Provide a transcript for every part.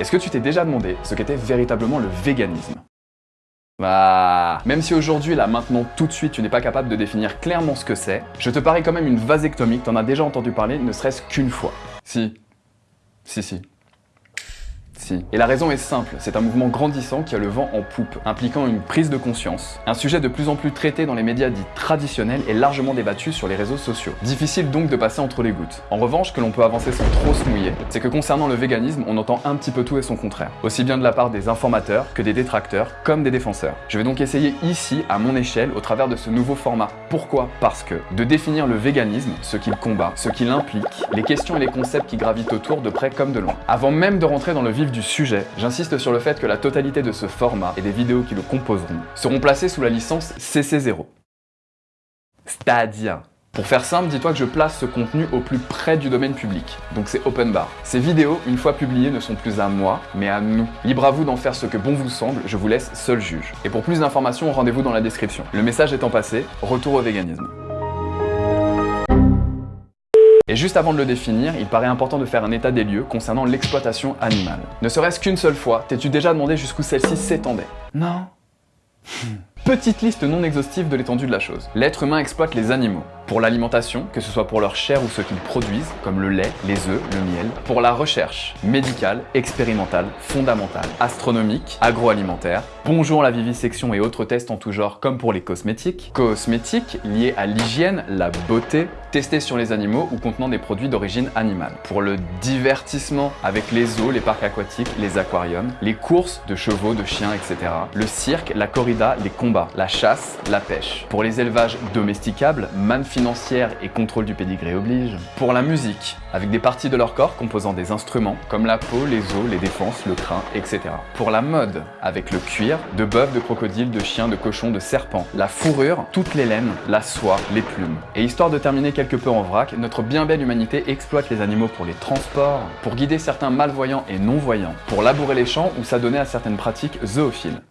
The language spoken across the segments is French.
Est-ce que tu t'es déjà demandé ce qu'était véritablement le véganisme? Bah, même si aujourd'hui, là, maintenant, tout de suite, tu n'es pas capable de définir clairement ce que c'est, je te parie quand même une vasectomie t'en as déjà entendu parler ne serait-ce qu'une fois. Si. Si, si. Et la raison est simple, c'est un mouvement grandissant qui a le vent en poupe, impliquant une prise de conscience. Un sujet de plus en plus traité dans les médias dits traditionnels et largement débattu sur les réseaux sociaux. Difficile donc de passer entre les gouttes. En revanche, que l'on peut avancer sans trop se mouiller, c'est que concernant le véganisme, on entend un petit peu tout et son contraire. Aussi bien de la part des informateurs que des détracteurs, comme des défenseurs. Je vais donc essayer ici, à mon échelle, au travers de ce nouveau format. Pourquoi? Parce que de définir le véganisme, ce qu'il combat, ce qu'il implique, les questions et les concepts qui gravitent autour de près comme de loin. Avant même de rentrer dans le vif du sujet, j'insiste sur le fait que la totalité de ce format et des vidéos qui le composeront seront placées sous la licence CC0. C'est-à-dire pour faire simple, dis-toi que je place ce contenu au plus près du domaine public, donc c'est open bar. Ces vidéos, une fois publiées, ne sont plus à moi, mais à nous. Libre à vous d'en faire ce que bon vous semble, je vous laisse seul juge. Et pour plus d'informations, rendez-vous dans la description. Le message étant passé, retour au véganisme. Et juste avant de le définir, il paraît important de faire un état des lieux concernant l'exploitation animale. Ne serait-ce qu'une seule fois, t'es-tu déjà demandé jusqu'où celle-ci s'étendait? Non Petite liste non exhaustive de l'étendue de la chose. L'être humain exploite les animaux. Pour l'alimentation, que ce soit pour leur chair ou ce qu'ils produisent, comme le lait, les œufs, le miel. Pour la recherche, médicale, expérimentale, fondamentale, astronomique, agroalimentaire. Bonjour la vivisection et autres tests en tout genre comme pour les cosmétiques. Cosmétiques liés à l'hygiène, la beauté, testés sur les animaux ou contenant des produits d'origine animale. Pour le divertissement, avec les zoos, les parcs aquatiques, les aquariums, les courses de chevaux, de chiens, etc. Le cirque, la corrida, les combats, la chasse, la pêche. Pour les élevages domesticables, manne financière et contrôle du pédigré oblige. Pour la musique, avec des parties de leur corps composant des instruments, comme la peau, les os, les défenses, le crin, etc. Pour la mode, avec le cuir, de bœuf, de crocodile, de chien, de cochon, de serpent, la fourrure, toutes les laines, la soie, les plumes. Et histoire de terminer quelque peu en vrac, notre bien belle humanité exploite les animaux pour les transports, pour guider certains malvoyants et non-voyants, pour labourer les champs ou s'adonner à certaines pratiques zoophiles.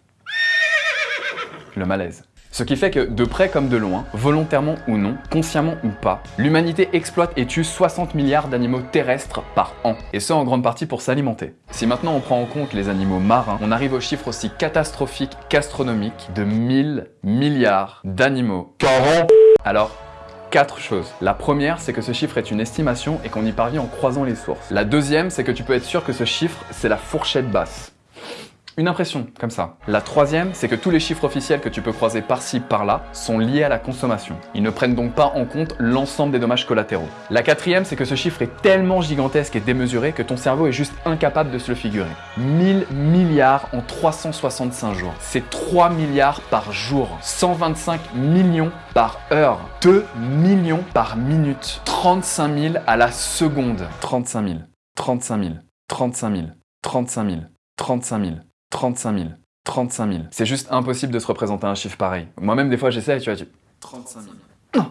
Le malaise. Ce qui fait que, de près comme de loin, volontairement ou non, consciemment ou pas, l'humanité exploite et tue 60 milliards d'animaux terrestres par an, et ce en grande partie pour s'alimenter. Si maintenant on prend en compte les animaux marins, on arrive au chiffre aussi catastrophique qu'astronomique de 1000 milliards d'animaux par an. Alors, quatre choses. La première, c'est que ce chiffre est une estimation et qu'on y parvient en croisant les sources. La deuxième, c'est que tu peux être sûr que ce chiffre, c'est la fourchette basse. Une impression, comme ça. La troisième, c'est que tous les chiffres officiels que tu peux croiser par-ci, par-là, sont liés à la consommation. Ils ne prennent donc pas en compte l'ensemble des dommages collatéraux. La quatrième, c'est que ce chiffre est tellement gigantesque et démesuré que ton cerveau est juste incapable de se le figurer. 1000 milliards en 365 jours. C'est 3 milliards par jour. 125 millions par heure. 2 millions par minute. 35 000 à la seconde. 35 000. 35 000. 35 000. 35 000. 35 000. 35 000. 35 000. C'est juste impossible de se représenter un chiffre pareil. Moi-même, des fois, j'essaie, tu vois, tu... 35 000. Non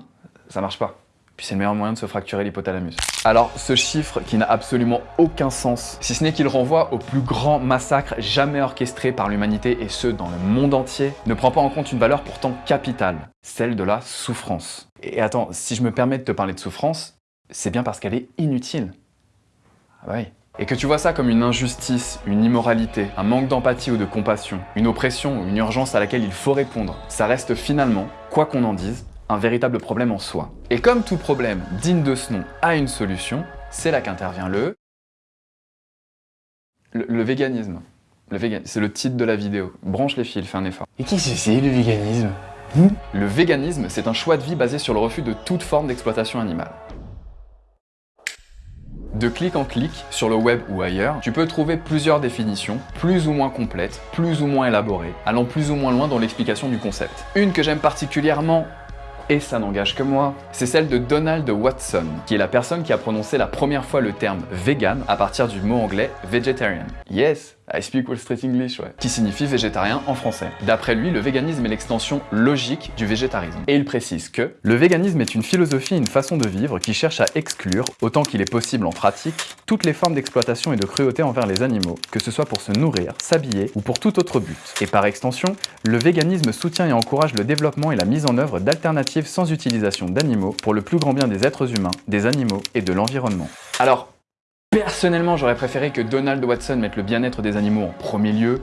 Ça marche pas. Puis c'est le meilleur moyen de se fracturer l'hypothalamus. Alors, ce chiffre qui n'a absolument aucun sens, si ce n'est qu'il renvoie au plus grand massacre jamais orchestré par l'humanité et ce, dans le monde entier, ne prend pas en compte une valeur pourtant capitale, celle de la souffrance. Et attends, si je me permets de te parler de souffrance, c'est bien parce qu'elle est inutile. Ah bah oui et que tu vois ça comme une injustice, une immoralité, un manque d'empathie ou de compassion, une oppression ou une urgence à laquelle il faut répondre, ça reste finalement, quoi qu'on en dise, un véritable problème en soi. Et comme tout problème digne de ce nom a une solution, c'est là qu'intervient le... le... véganisme. Le véganisme, c'est le titre de la vidéo. Branche les fils, fais un effort. Et qu'est-ce que c'est le véganisme? Le véganisme, c'est un choix de vie basé sur le refus de toute forme d'exploitation animale. De clic en clic, sur le web ou ailleurs, tu peux trouver plusieurs définitions, plus ou moins complètes, plus ou moins élaborées, allant plus ou moins loin dans l'explication du concept. Une que j'aime particulièrement, et ça n'engage que moi, c'est celle de Donald Watson, qui est la personne qui a prononcé la première fois le terme vegan à partir du mot anglais vegetarian. Yes, I speak Wall Street English, ouais. Qui signifie végétarien en français. D'après lui, le véganisme est l'extension logique du végétarisme. Et il précise que le véganisme est une philosophie et une façon de vivre qui cherche à exclure, autant qu'il est possible en pratique, toutes les formes d'exploitation et de cruauté envers les animaux, que ce soit pour se nourrir, s'habiller ou pour tout autre but. Et par extension, le véganisme soutient et encourage le développement et la mise en œuvre d'alternatives sans utilisation d'animaux pour le plus grand bien des êtres humains, des animaux et de l'environnement. Alors, Personnellement, j'aurais préféré que Donald Watson mette le bien-être des animaux en premier lieu.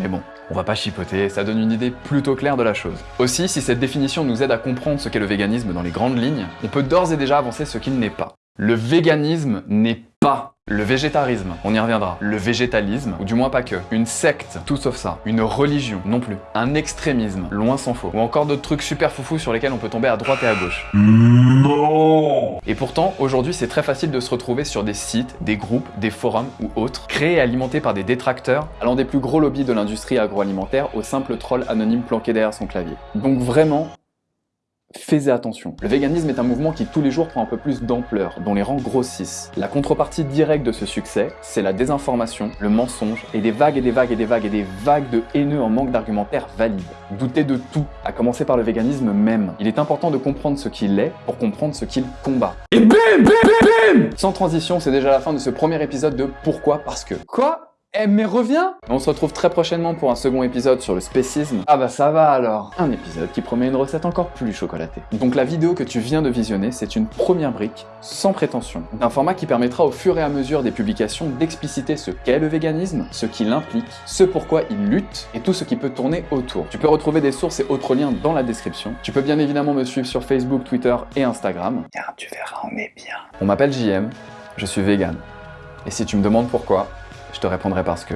Mais bon, on va pas chipoter, ça donne une idée plutôt claire de la chose. Aussi, si cette définition nous aide à comprendre ce qu'est le véganisme dans les grandes lignes, on peut d'ores et déjà avancer ce qu'il n'est pas. Le véganisme n'est pas le végétarisme, on y reviendra. Le végétalisme, ou du moins pas que. Une secte, tout sauf ça. Une religion, non plus. Un extrémisme, loin s'en faut. Ou encore d'autres trucs super foufous sur lesquels on peut tomber à droite et à gauche. Non Et pourtant, aujourd'hui, c'est très facile de se retrouver sur des sites, des groupes, des forums ou autres, créés et alimentés par des détracteurs, allant des plus gros lobbies de l'industrie agroalimentaire au simple troll anonyme planqué derrière son clavier. Donc vraiment, Faites attention. Le véganisme est un mouvement qui tous les jours prend un peu plus d'ampleur, dont les rangs grossissent. La contrepartie directe de ce succès, c'est la désinformation, le mensonge, et des vagues et des vagues et des vagues et des vagues de haineux en manque d'argumentaires valides. Doutez de tout, à commencer par le véganisme même. Il est important de comprendre ce qu'il est pour comprendre ce qu'il combat. Et bim, bim, bim, bim Sans transition, c'est déjà la fin de ce premier épisode de Pourquoi? Parce que. Quoi? Eh mais reviens On se retrouve très prochainement pour un second épisode sur le spécisme. Ah bah ça va alors Un épisode qui promet une recette encore plus chocolatée. Donc la vidéo que tu viens de visionner, c'est une première brique, sans prétention, d'un format qui permettra au fur et à mesure des publications d'expliciter ce qu'est le véganisme, ce qu'il implique, ce pourquoi il lutte, et tout ce qui peut tourner autour. Tu peux retrouver des sources et autres liens dans la description. Tu peux bien évidemment me suivre sur Facebook, Twitter et Instagram. Car tu verras, on est bien. On m'appelle JM, je suis vegan. Et si tu me demandes pourquoi, je te répondrai parce que